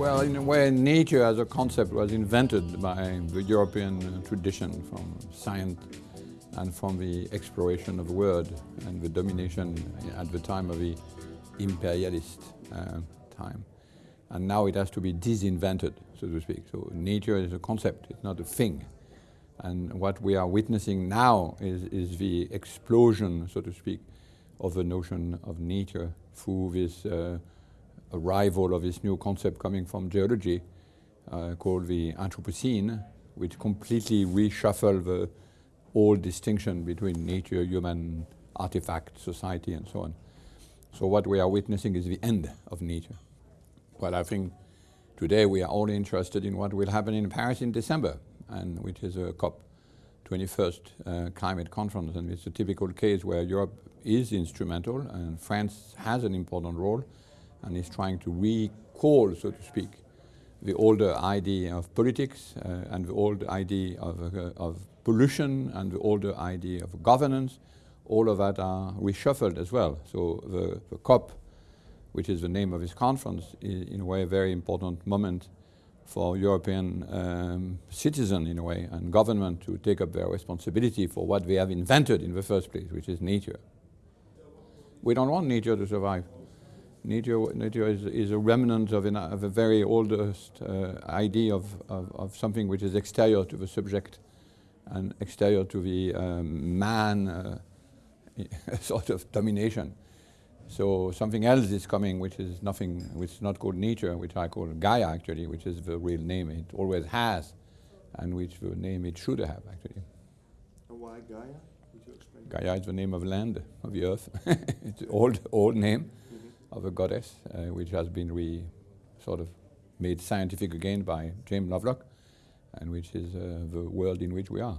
Well, in a way, nature as a concept was invented by the European tradition from science and from the exploration of the world and the domination at the time of the imperialist uh, time. And now it has to be disinvented, so to speak. So nature is a concept, it's not a thing. And what we are witnessing now is, is the explosion, so to speak, of the notion of nature through this uh, arrival of this new concept coming from geology uh, called the Anthropocene, which completely reshuffle the old distinction between nature, human, artifact, society, and so on. So what we are witnessing is the end of nature. Well, I think today we are all interested in what will happen in Paris in December, and which is a COP 21st uh, climate conference, and it's a typical case where Europe is instrumental, and France has an important role, and is trying to recall, so to speak, the older idea of politics uh, and the old idea of, uh, of pollution and the older idea of governance, all of that are reshuffled as well. So the, the COP, which is the name of this conference, is in a way a very important moment for European um, citizens in a way and government to take up their responsibility for what they have invented in the first place, which is nature. We don't want nature to survive. Nature, nature is, is a remnant of, an, of, a very oldest uh, idea of, of, of, something which is exterior to the subject and exterior to the um, man uh, sort of domination. So something else is coming which is nothing, which is not called nature, which I call Gaia actually, which is the real name it always has and which the name it should have actually. And why Gaia? Would you explain? Gaia is the name of land, of the earth. it's an old, old name of a goddess, uh, which has been re sort of made scientific again by James Lovelock, and which is uh, the world in which we are.